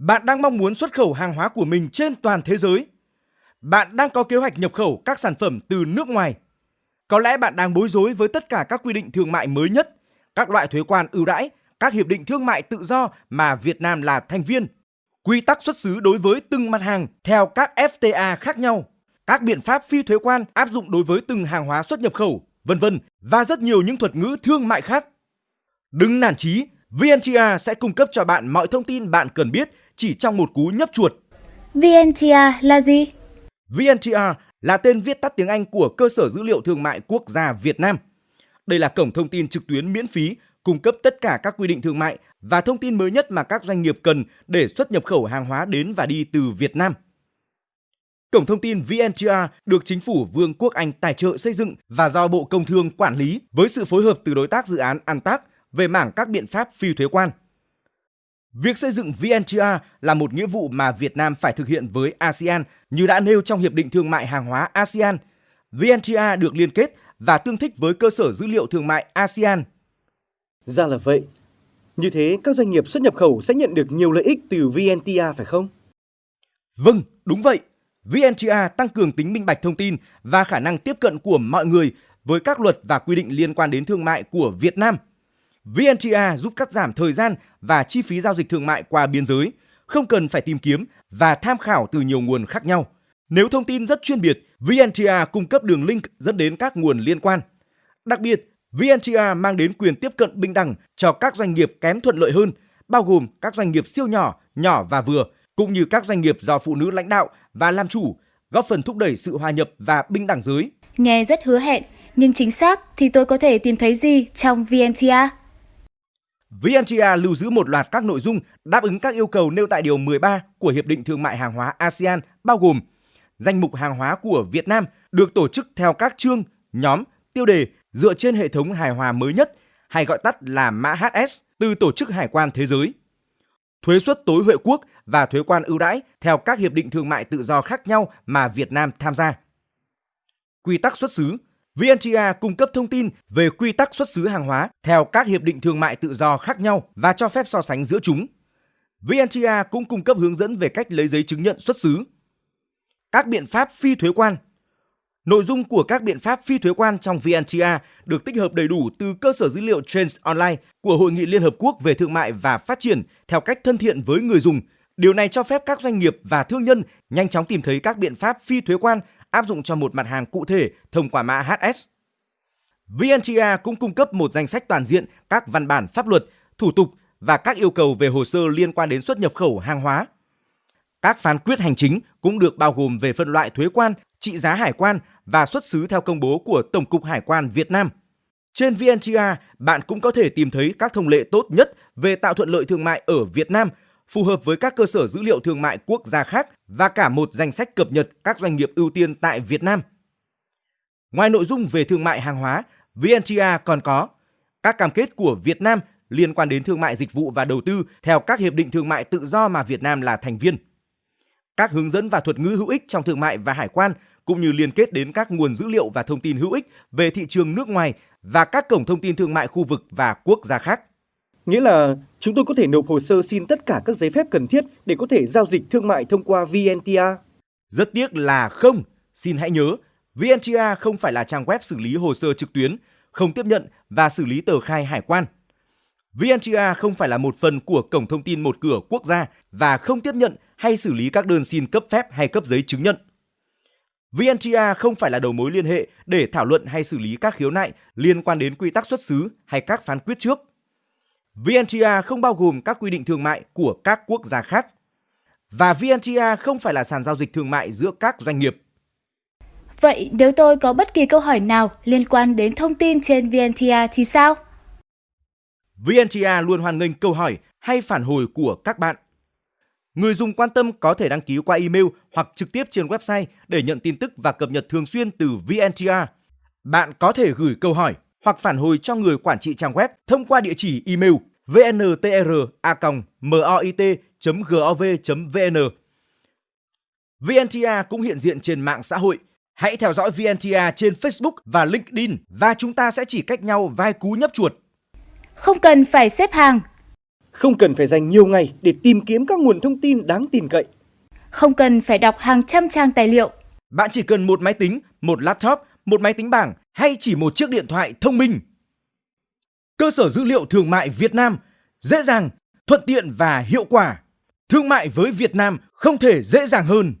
Bạn đang mong muốn xuất khẩu hàng hóa của mình trên toàn thế giới. Bạn đang có kế hoạch nhập khẩu các sản phẩm từ nước ngoài. Có lẽ bạn đang bối rối với tất cả các quy định thương mại mới nhất, các loại thuế quan ưu đãi, các hiệp định thương mại tự do mà Việt Nam là thành viên, quy tắc xuất xứ đối với từng mặt hàng theo các FTA khác nhau, các biện pháp phi thuế quan áp dụng đối với từng hàng hóa xuất nhập khẩu, vân vân và rất nhiều những thuật ngữ thương mại khác. Đừng nản chí, VNTR sẽ cung cấp cho bạn mọi thông tin bạn cần biết chỉ trong một cú nhấp chuột. VNTR là gì? VNTR là tên viết tắt tiếng Anh của Cơ sở Dữ liệu Thương mại Quốc gia Việt Nam. Đây là cổng thông tin trực tuyến miễn phí cung cấp tất cả các quy định thương mại và thông tin mới nhất mà các doanh nghiệp cần để xuất nhập khẩu hàng hóa đến và đi từ Việt Nam. Cổng thông tin VNTR được chính phủ Vương quốc Anh tài trợ xây dựng và do Bộ Công Thương quản lý với sự phối hợp từ đối tác dự án Antac về mảng các biện pháp phi thuế quan. Việc xây dựng VNTR là một nghĩa vụ mà Việt Nam phải thực hiện với ASEAN như đã nêu trong Hiệp định Thương mại Hàng hóa ASEAN. VNTR được liên kết và tương thích với cơ sở dữ liệu thương mại ASEAN. Ra là vậy. Như thế, các doanh nghiệp xuất nhập khẩu sẽ nhận được nhiều lợi ích từ VNTR phải không? Vâng, đúng vậy. VNTR tăng cường tính minh bạch thông tin và khả năng tiếp cận của mọi người với các luật và quy định liên quan đến thương mại của Việt Nam – vnta giúp cắt giảm thời gian và chi phí giao dịch thương mại qua biên giới, không cần phải tìm kiếm và tham khảo từ nhiều nguồn khác nhau. Nếu thông tin rất chuyên biệt, vnta cung cấp đường link dẫn đến các nguồn liên quan. Đặc biệt, vnta mang đến quyền tiếp cận bình đẳng cho các doanh nghiệp kém thuận lợi hơn, bao gồm các doanh nghiệp siêu nhỏ, nhỏ và vừa, cũng như các doanh nghiệp do phụ nữ lãnh đạo và làm chủ, góp phần thúc đẩy sự hòa nhập và bình đẳng giới. Nghe rất hứa hẹn, nhưng chính xác thì tôi có thể tìm thấy gì trong vnta? VNTR lưu giữ một loạt các nội dung đáp ứng các yêu cầu nêu tại Điều 13 của Hiệp định Thương mại Hàng hóa ASEAN bao gồm danh mục hàng hóa của Việt Nam được tổ chức theo các chương, nhóm, tiêu đề dựa trên hệ thống hài hòa mới nhất hay gọi tắt là mã HS từ Tổ chức Hải quan Thế giới. Thuế suất tối huệ quốc và thuế quan ưu đãi theo các hiệp định thương mại tự do khác nhau mà Việt Nam tham gia. Quy tắc xuất xứ VNTA cung cấp thông tin về quy tắc xuất xứ hàng hóa theo các hiệp định thương mại tự do khác nhau và cho phép so sánh giữa chúng. VNTA cũng cung cấp hướng dẫn về cách lấy giấy chứng nhận xuất xứ. Các biện pháp phi thuế quan Nội dung của các biện pháp phi thuế quan trong VNTA được tích hợp đầy đủ từ cơ sở dữ liệu Trends Online của Hội nghị Liên Hợp Quốc về Thương mại và Phát triển theo cách thân thiện với người dùng. Điều này cho phép các doanh nghiệp và thương nhân nhanh chóng tìm thấy các biện pháp phi thuế quan áp dụng cho một mặt hàng cụ thể thông qua mã HS. VNTA cũng cung cấp một danh sách toàn diện các văn bản pháp luật, thủ tục và các yêu cầu về hồ sơ liên quan đến xuất nhập khẩu hàng hóa. Các phán quyết hành chính cũng được bao gồm về phân loại thuế quan, trị giá hải quan và xuất xứ theo công bố của Tổng cục Hải quan Việt Nam. Trên VNTA, bạn cũng có thể tìm thấy các thông lệ tốt nhất về tạo thuận lợi thương mại ở Việt Nam phù hợp với các cơ sở dữ liệu thương mại quốc gia khác và cả một danh sách cập nhật các doanh nghiệp ưu tiên tại Việt Nam. Ngoài nội dung về thương mại hàng hóa, VNTA còn có các cam kết của Việt Nam liên quan đến thương mại dịch vụ và đầu tư theo các hiệp định thương mại tự do mà Việt Nam là thành viên. Các hướng dẫn và thuật ngữ hữu ích trong thương mại và hải quan cũng như liên kết đến các nguồn dữ liệu và thông tin hữu ích về thị trường nước ngoài và các cổng thông tin thương mại khu vực và quốc gia khác. Nghĩa là chúng tôi có thể nộp hồ sơ xin tất cả các giấy phép cần thiết để có thể giao dịch thương mại thông qua VNTA. Rất tiếc là không. Xin hãy nhớ, VNTA không phải là trang web xử lý hồ sơ trực tuyến, không tiếp nhận và xử lý tờ khai hải quan. VNTA không phải là một phần của cổng thông tin một cửa quốc gia và không tiếp nhận hay xử lý các đơn xin cấp phép hay cấp giấy chứng nhận. VNTA không phải là đầu mối liên hệ để thảo luận hay xử lý các khiếu nại liên quan đến quy tắc xuất xứ hay các phán quyết trước. VNTR không bao gồm các quy định thương mại của các quốc gia khác. Và VNTR không phải là sàn giao dịch thương mại giữa các doanh nghiệp. Vậy nếu tôi có bất kỳ câu hỏi nào liên quan đến thông tin trên VNTR thì sao? VNTR luôn hoan nghênh câu hỏi hay phản hồi của các bạn. Người dùng quan tâm có thể đăng ký qua email hoặc trực tiếp trên website để nhận tin tức và cập nhật thường xuyên từ VNTR. Bạn có thể gửi câu hỏi hoặc phản hồi cho người quản trị trang web thông qua địa chỉ email vntr@moit.gov.vn. VNTR cũng hiện diện trên mạng xã hội. Hãy theo dõi VNTR trên Facebook và LinkedIn và chúng ta sẽ chỉ cách nhau vài cú nhấp chuột. Không cần phải xếp hàng. Không cần phải dành nhiều ngày để tìm kiếm các nguồn thông tin đáng tin cậy. Không cần phải đọc hàng trăm trang tài liệu. Bạn chỉ cần một máy tính, một laptop, một máy tính bảng hay chỉ một chiếc điện thoại thông minh. Cơ sở dữ liệu thương mại Việt Nam dễ dàng, thuận tiện và hiệu quả. Thương mại với Việt Nam không thể dễ dàng hơn.